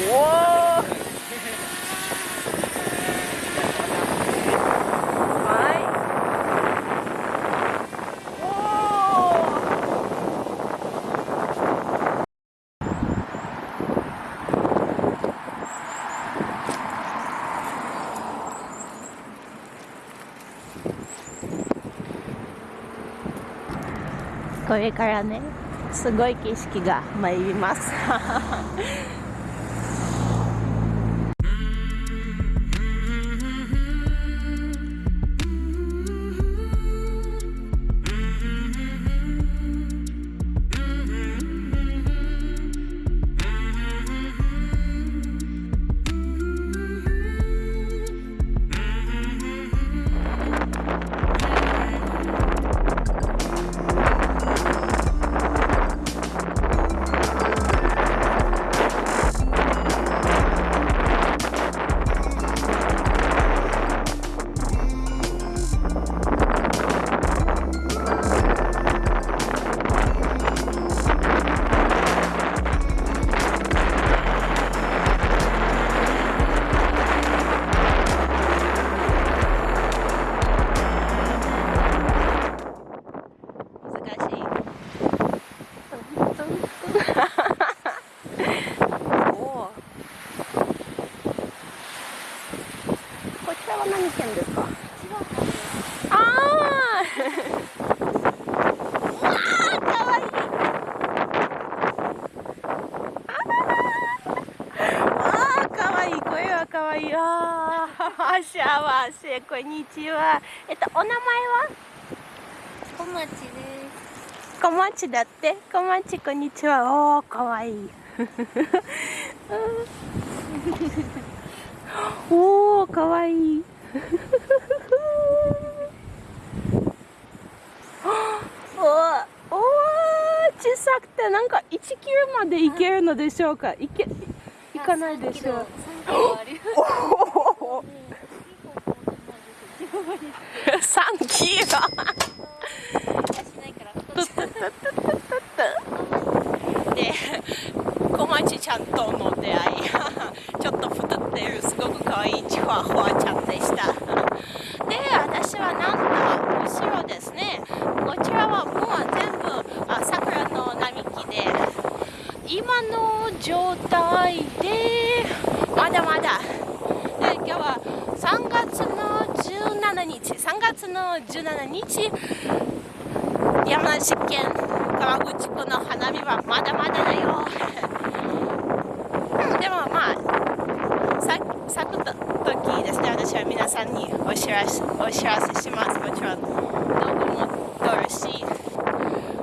これからねすごい景色が参ります。幸せこんにちは。えっとお名前は？小町です。小町だって？小町こんにちは。おおかわいい。おおかわいい。おお小さくてなんか1キロまで行けるのでしょうか？行け行かないでしょう 3キロで小町ちゃんとの出会い。ちょっと太ってるすごく可愛いチワホワちゃんでした。で私はなんと後ろですね。こちらはもう全部あ桜の並木で。今の状態でまだまだ。で今日は3月の17日3月の17日山梨県川口湖の花火はまだまだだよ。でもまあさ咲く時ですね。私は皆さんにお知らせお知らせします。もちろん動画も撮るし。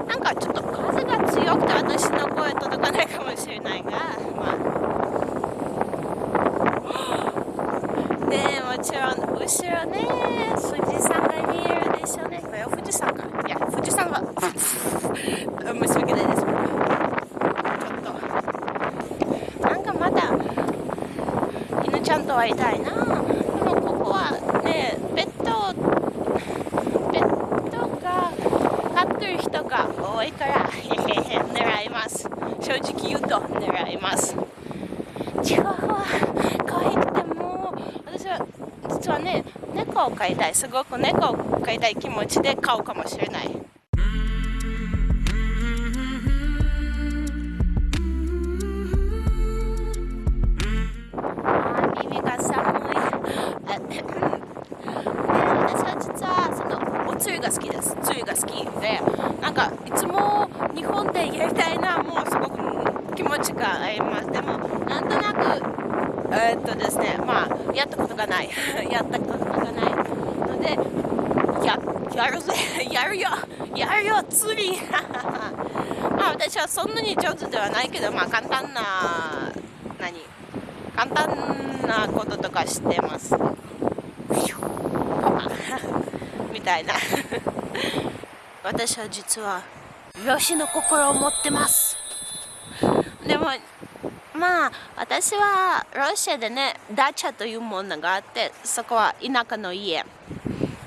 なんかちょっと風が強くて私の声届かないかもしれないがまあねもちろん後ろね会いたいな。でもここはねペットペットが飼ってる人が多いから 狙います。正直言うと狙います。チワワ可愛くても私は実はね猫を飼いたい。すごく猫を飼いたい気持ちで飼うかもしれない。が好きです。梅雨が好きでなんかいつも日本でやりたいなもうすごく気持ちがあります。でもなんとなくえー、っとですねまあやったことがない。やったことがないのでややるぜ。やるよ。やるよ釣り。まあ私はそんなに上手ではないけどまあ簡単な何？簡単なこととか知ってます。みたいな。私は実は漁師の心を持ってます。でもまあ私はロシアでねダチャというものがあってそこは田舎の家。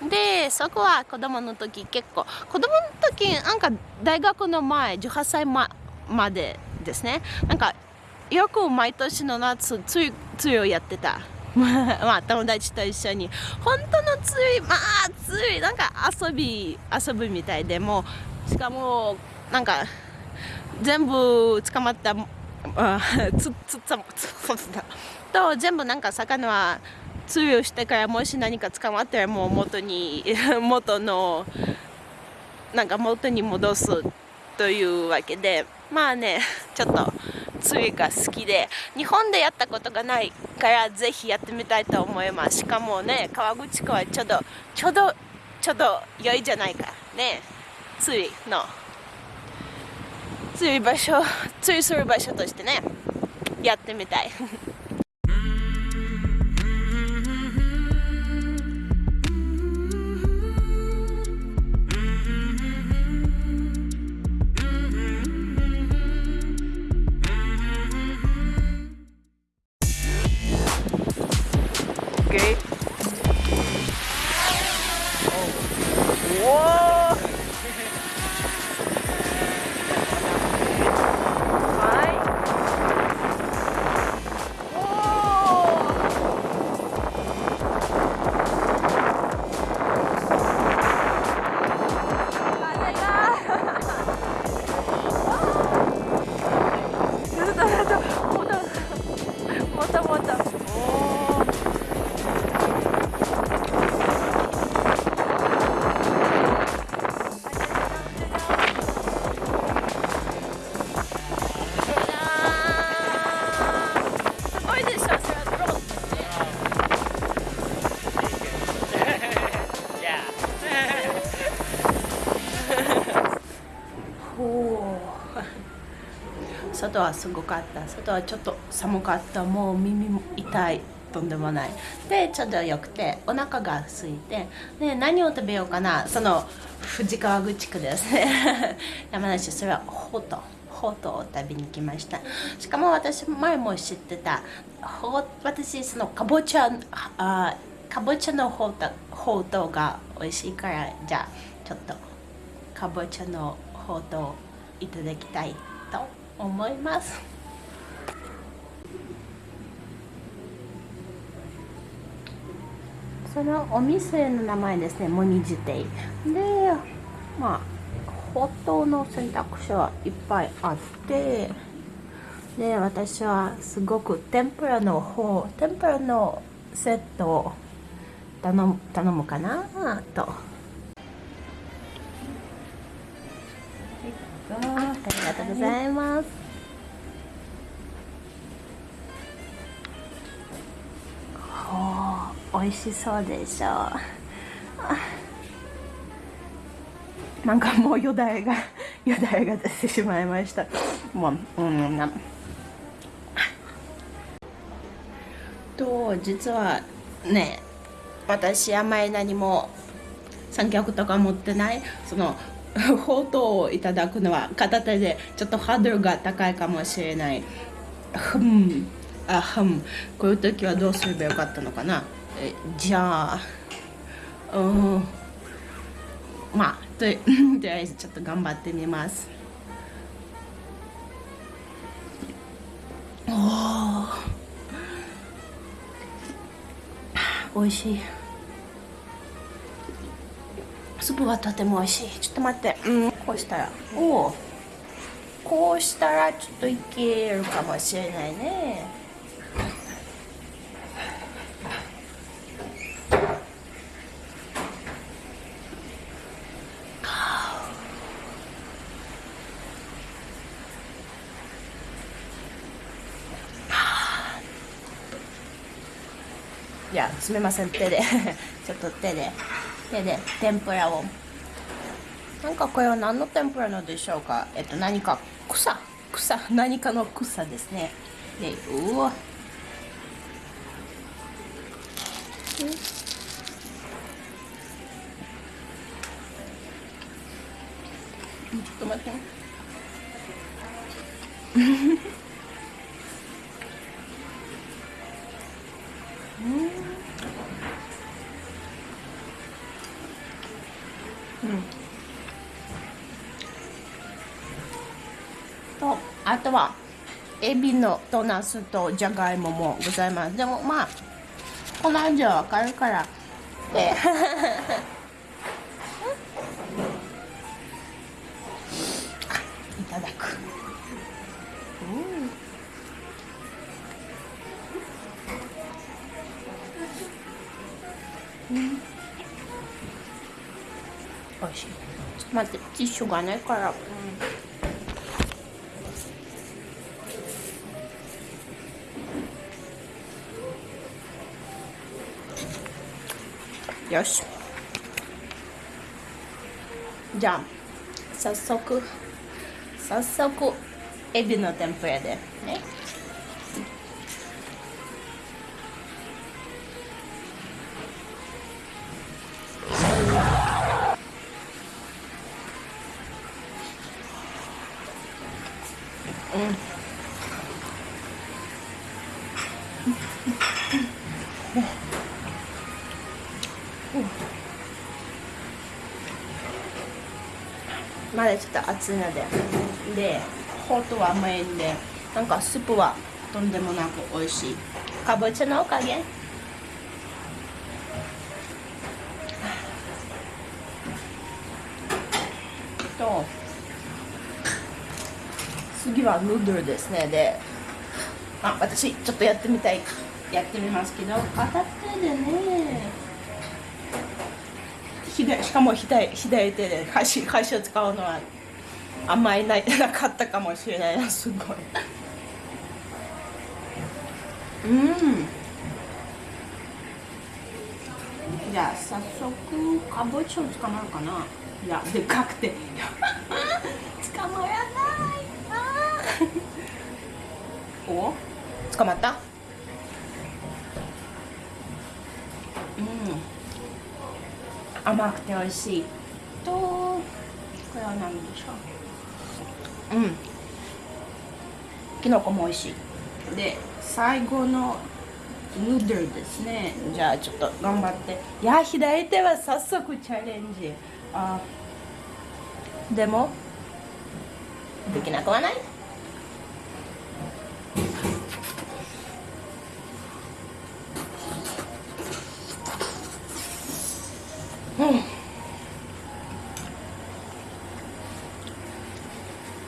でそこは子供の時結構子供の時なんか大学の前18歳ままでですね。なんかよく毎年の夏つゆつゆをやってた。まあ友達と一緒に。本当のつゆまあつゆなんか遊び遊ぶみたいでもしかもなんか全部捕まったあつつつつと全部なんか魚はつゆしてからもし何か捕まったらもう元に 元のなんか元に戻すというわけでまあねちょっと釣りが好きで日本でやったことがないからぜひやってみたいと思います。しかもね川口湖はちょうどちょうどちょうど良いじゃないか。ね釣りの。釣り場所釣りする場所としてねやってみたい。外はすごかった。外はちょっと寒かった。もう耳も痛い。とんでもない。でちょうどよくてお腹が空いてで何を食べようかな。その藤川口区です。ね 山梨それはほうとほうとを食べに来ました。しかも私前も知ってたほ私そのかぼちゃあかぼちゃのほうとほうとうが美味しいからじゃあちょっとかぼちゃのほうとういただきたい。思います。そのお店の名前ですねモニジテイでまあほとの選択肢はいっぱいあってで私はすごく天ぷらの方天ぷらのセットを頼む頼むかなと。ありがとうございます。おお、美味しそうでしょう。なんかもうよだれがよだれが出てしまいました。もう、うん、な。と実はね、私あんまり何も三脚とか持ってないそのフォトをいただくのは片手でちょっとハードルが高いかもしれない。ふん。あふん。こういう時はどうすればよかったのかな？えじゃあうん。まあと とりあえずちょっと頑張ってみます。おおいしい。スープはとても美味しい。ちょっと待って。うん。こうしたら。おお。こうしたらちょっといけるかもしれないね。いやすみません。手で。ちょっと手で。手で天ぷらをなんかこれは何の天ぷらのでしょうかえっと何か草草何かの草ですねでうわちょっと待ってエビのとナスとじゃがいももございます。でもまあこの味はわかるからでいただく。うん、うん、おいしい。ちょっと待ってティッシュがないから、うんよしじゃあ早速早速エまだちょっと熱いので。でホットは甘いんでなんかスープはとんでもなく美味しい。かぼちゃのおかげ？と次はヌードルですね。であ私ちょっとやってみたいやってみますけど。片手でね左しかも左左手で箸箸を使うのはあんまりないなかったかもしれないなすごい。うん。じゃあ早速かぼちゃを捕まるかな。いやでかくて。捕まらない お？捕まったうん甘くて美味しい。とこれは何でしょう。うん。きのこも美味しい。で最後のヌードルですね。じゃあちょっと頑張って。いや左手は早速チャレンジ。あでもできなくはないう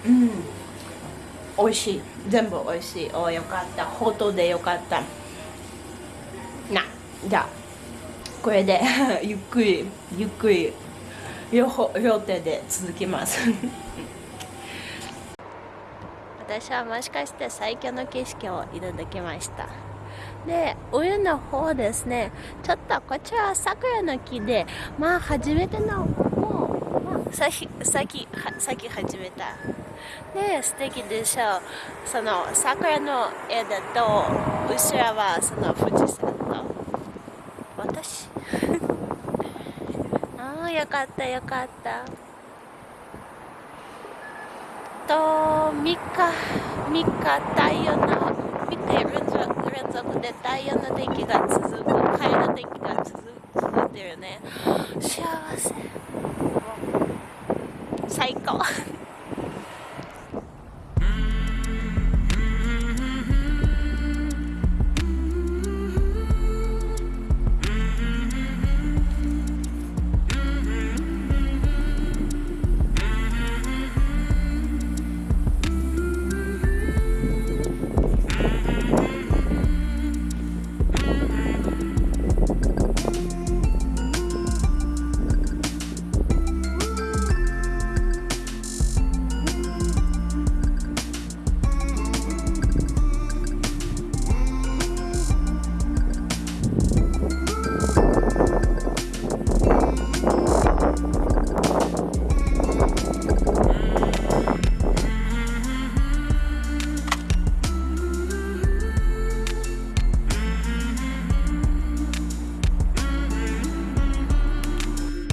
ん美味しい。全部美味しい。およかった。ほとでよかった。なじゃあこれで ゆっくりゆっくり両方両手で続きます。私はもしかして最強の景色をいただきました。で上の方ですね。ちょっとこちらは桜の木でまあ初めてのもう、まあ、咲き咲き咲き始めたで素敵でしょ。うその桜の枝と後ろはその富士山と。私？ああよかったよかった。と3日3日太陽の3日連続連続で太陽の天気が続く晴れの天気が続続いてるね。幸せ。最高。